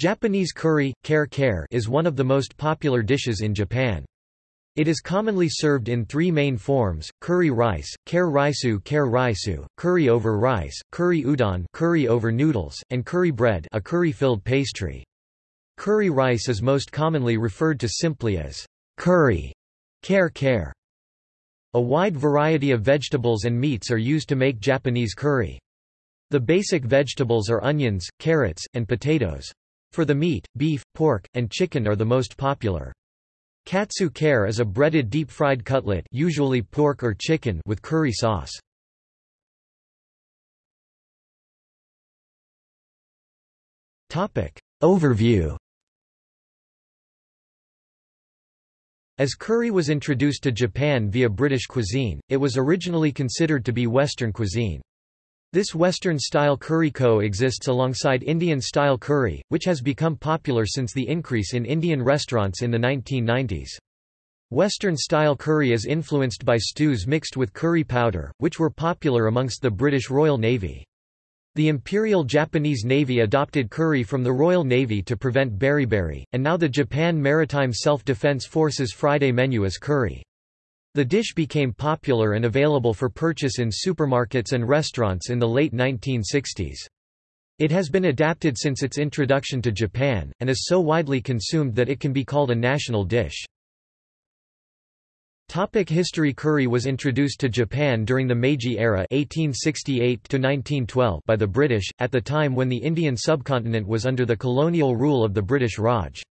Japanese curry, kare kare is one of the most popular dishes in Japan. It is commonly served in three main forms, curry rice, kare raisu kare raisu, curry over rice, curry udon curry over noodles, and curry bread a curry-filled pastry. Curry rice is most commonly referred to simply as curry, kare kare. A wide variety of vegetables and meats are used to make Japanese curry. The basic vegetables are onions, carrots, and potatoes. For the meat, beef, pork, and chicken are the most popular. Katsu kare is a breaded deep-fried cutlet usually pork or chicken with curry sauce. Overview As curry was introduced to Japan via British cuisine, it was originally considered to be Western cuisine. This Western-style curry co-exists alongside Indian-style curry, which has become popular since the increase in Indian restaurants in the 1990s. Western-style curry is influenced by stews mixed with curry powder, which were popular amongst the British Royal Navy. The Imperial Japanese Navy adopted curry from the Royal Navy to prevent beriberi, and now the Japan Maritime Self-Defense Forces Friday menu is curry. The dish became popular and available for purchase in supermarkets and restaurants in the late 1960s. It has been adapted since its introduction to Japan, and is so widely consumed that it can be called a national dish. Topic history Curry was introduced to Japan during the Meiji era 1868 by the British, at the time when the Indian subcontinent was under the colonial rule of the British Raj.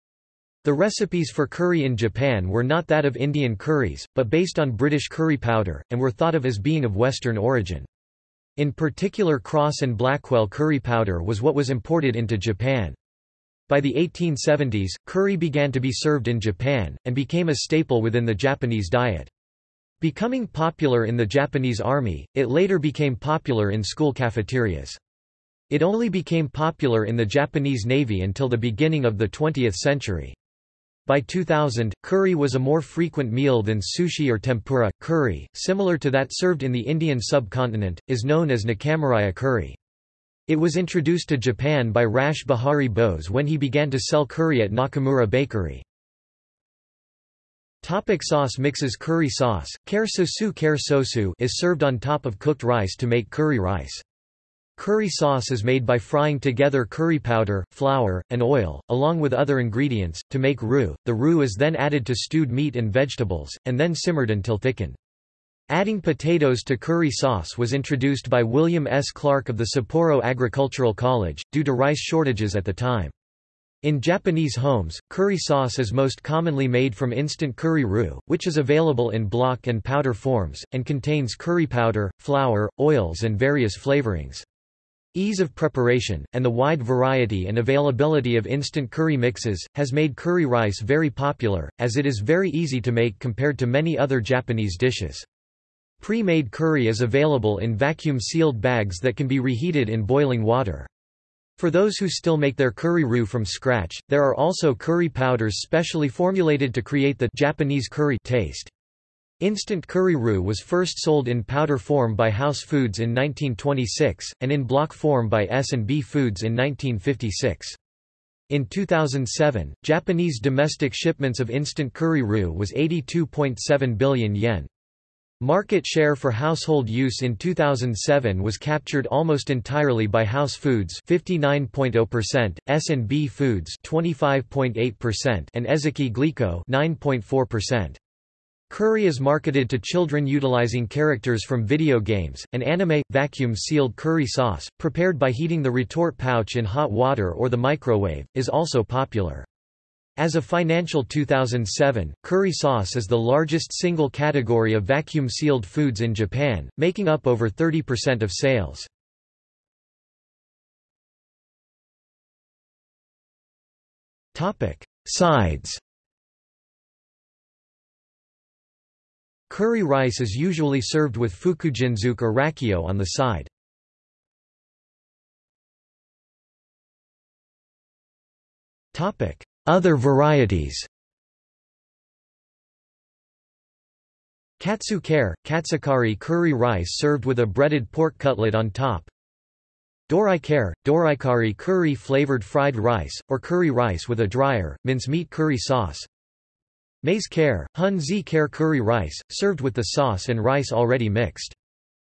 The recipes for curry in Japan were not that of Indian curries, but based on British curry powder, and were thought of as being of Western origin. In particular Crosse and Blackwell curry powder was what was imported into Japan. By the 1870s, curry began to be served in Japan, and became a staple within the Japanese diet. Becoming popular in the Japanese army, it later became popular in school cafeterias. It only became popular in the Japanese Navy until the beginning of the 20th century. By 2000, curry was a more frequent meal than sushi or tempura. Curry, similar to that served in the Indian subcontinent, is known as Nakamuraya curry. It was introduced to Japan by Rash Behari Bose when he began to sell curry at Nakamura Bakery. Topic sauce mixes Curry sauce, kare sosu kare sosu is served on top of cooked rice to make curry rice. Curry sauce is made by frying together curry powder, flour, and oil, along with other ingredients, to make roux. The roux is then added to stewed meat and vegetables, and then simmered until thickened. Adding potatoes to curry sauce was introduced by William S. Clark of the Sapporo Agricultural College, due to rice shortages at the time. In Japanese homes, curry sauce is most commonly made from instant curry roux, which is available in block and powder forms, and contains curry powder, flour, oils and various flavorings. Ease of preparation, and the wide variety and availability of instant curry mixes, has made curry rice very popular, as it is very easy to make compared to many other Japanese dishes. Pre-made curry is available in vacuum-sealed bags that can be reheated in boiling water. For those who still make their curry roux from scratch, there are also curry powders specially formulated to create the Japanese curry taste. Instant curry roux was first sold in powder form by House Foods in 1926, and in block form by S&B Foods in 1956. In 2007, Japanese domestic shipments of instant curry roux was 82.7 billion yen. Market share for household use in 2007 was captured almost entirely by House Foods 59.0%, S&B Foods 25.8% and Ezaki Glico 9.4%. Curry is marketed to children utilizing characters from video games. An anime vacuum sealed curry sauce, prepared by heating the retort pouch in hot water or the microwave, is also popular. As of financial 2007, curry sauce is the largest single category of vacuum sealed foods in Japan, making up over 30% of sales. Sides Curry rice is usually served with fukujinzuke or rakkyo on the side. Other varieties Katsu kare, katsukari curry rice served with a breaded pork cutlet on top Dorai kare, doraikari curry flavored fried rice, or curry rice with a drier, mincemeat curry sauce. Maze kare, hun zi kare curry rice, served with the sauce and rice already mixed.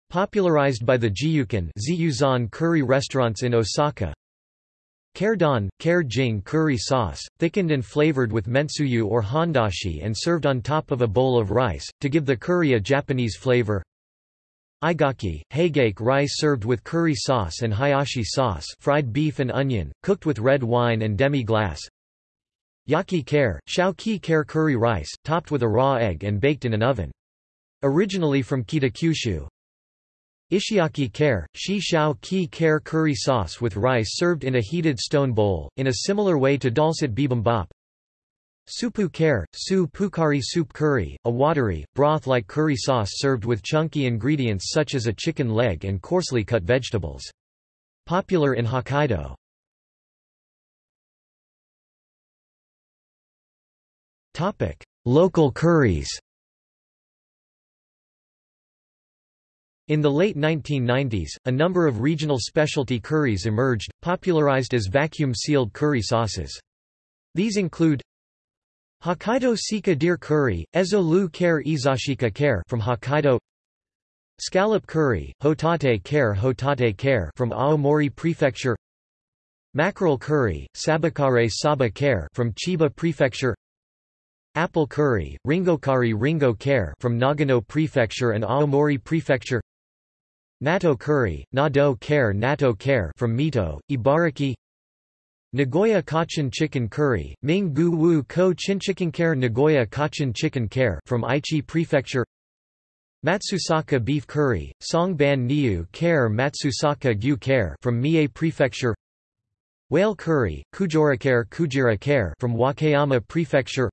Popularized by the Jiyuken curry restaurants in Osaka. Kare don, jing curry sauce, thickened and flavored with mentsuyu or handashi and served on top of a bowl of rice, to give the curry a Japanese flavor. Aigake, hagake rice served with curry sauce and hayashi sauce fried beef and onion, cooked with red wine and demi-glace. Yaki kare, shao ki kare curry rice, topped with a raw egg and baked in an oven. Originally from Kitakyushu, Ishiyaki kare, shi shao ki kare curry sauce with rice served in a heated stone bowl, in a similar way to dolsot bibimbap. Supu kare, su pukari soup curry, a watery, broth-like curry sauce served with chunky ingredients such as a chicken leg and coarsely cut vegetables. Popular in Hokkaido. Local curries In the late 1990s, a number of regional specialty curries emerged, popularized as vacuum-sealed curry sauces. These include Hokkaido Sika Deer Curry, Ezo Lu Kare Izashika Kare from Hokkaido Scallop Curry, Hotate Kare Hotate Kare from Aomori Prefecture Mackerel Curry, Sabakare Saba Kare from Chiba Prefecture Apple Curry, Ringokari Ringo care from Nagano Prefecture and Aomori Prefecture. Natto curry, Nado care Natto care from Mito, Ibaraki. Nagoya Cochin chicken curry, Ming Gu Wu Ko Chinchicken kare Nagoya Cochin chicken care from Aichi Prefecture. Matsusaka beef curry, Songban Niu care Matsusaka Gyu care from Mie Prefecture. Whale curry, Kujorakare Kujira kare from Wakayama Prefecture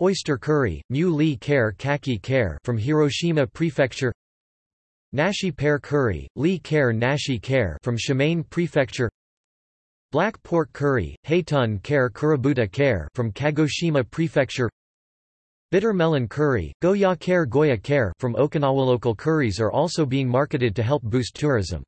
Oyster curry, Mu Li kare Kaki kare from Hiroshima Prefecture Nashi pear curry, Li kare Nashi kare from Shimane Prefecture Black pork curry, Heitun kare Kurobuta kare from Kagoshima Prefecture Bitter melon curry, Goya kare Goya kare from Okinawa. Local curries are also being marketed to help boost tourism.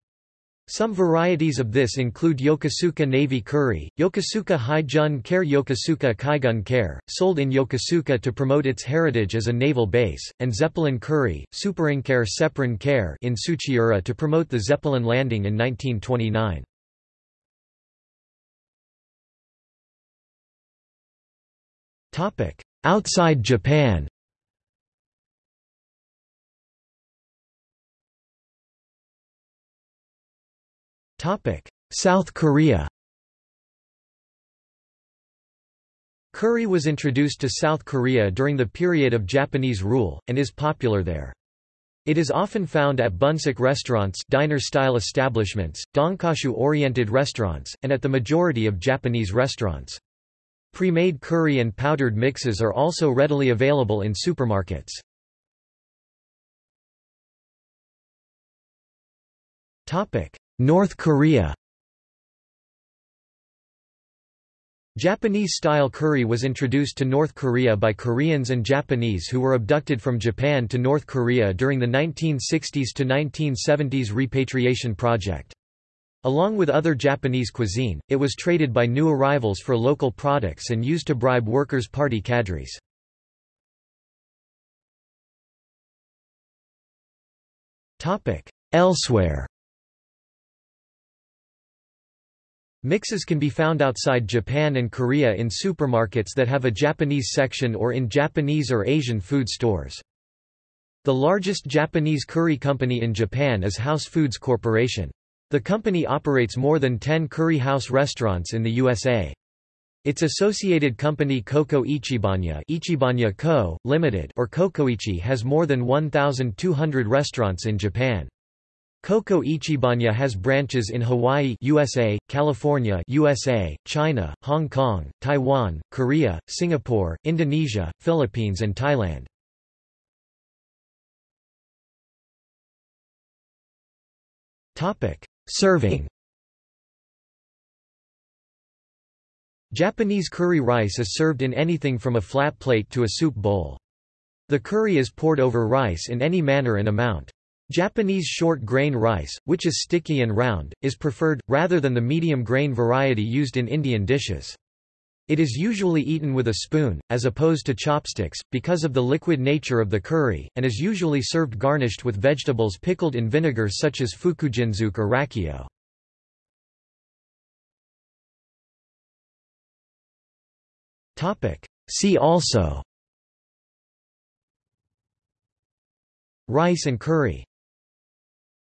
Some varieties of this include Yokosuka Navy Curry, Yokosuka Haijun Kare Yokosuka Kaigun Kare, sold in Yokosuka to promote its heritage as a naval base, and Zeppelin Curry, Superinkare Seprin Kare in Tsuchiura to promote the Zeppelin landing in 1929. Outside Japan South Korea Curry was introduced to South Korea during the period of Japanese rule, and is popular there. It is often found at bunsik restaurants diner-style establishments, donkashu-oriented restaurants, and at the majority of Japanese restaurants. Pre-made curry and powdered mixes are also readily available in supermarkets. North Korea Japanese-style curry was introduced to North Korea by Koreans and Japanese who were abducted from Japan to North Korea during the 1960s to 1970s repatriation project. Along with other Japanese cuisine, it was traded by new arrivals for local products and used to bribe workers' party cadres. Elsewhere Mixes can be found outside Japan and Korea in supermarkets that have a Japanese section or in Japanese or Asian food stores. The largest Japanese curry company in Japan is House Foods Corporation. The company operates more than 10 curry house restaurants in the USA. Its associated company CoCo Ichibanya, Ichibanya Co., Limited, or CoCoIchi has more than 1,200 restaurants in Japan. CoCo Ichibanya has branches in Hawaii USA, California USA, China, Hong Kong, Taiwan, Korea, Singapore, Indonesia, Philippines and Thailand. Topic: Serving Japanese curry rice is served in anything from a flat plate to a soup bowl. The curry is poured over rice in any manner and amount. Japanese short grain rice, which is sticky and round, is preferred, rather than the medium grain variety used in Indian dishes. It is usually eaten with a spoon, as opposed to chopsticks, because of the liquid nature of the curry, and is usually served garnished with vegetables pickled in vinegar such as fukujinzuke or rakkyo. See also Rice and curry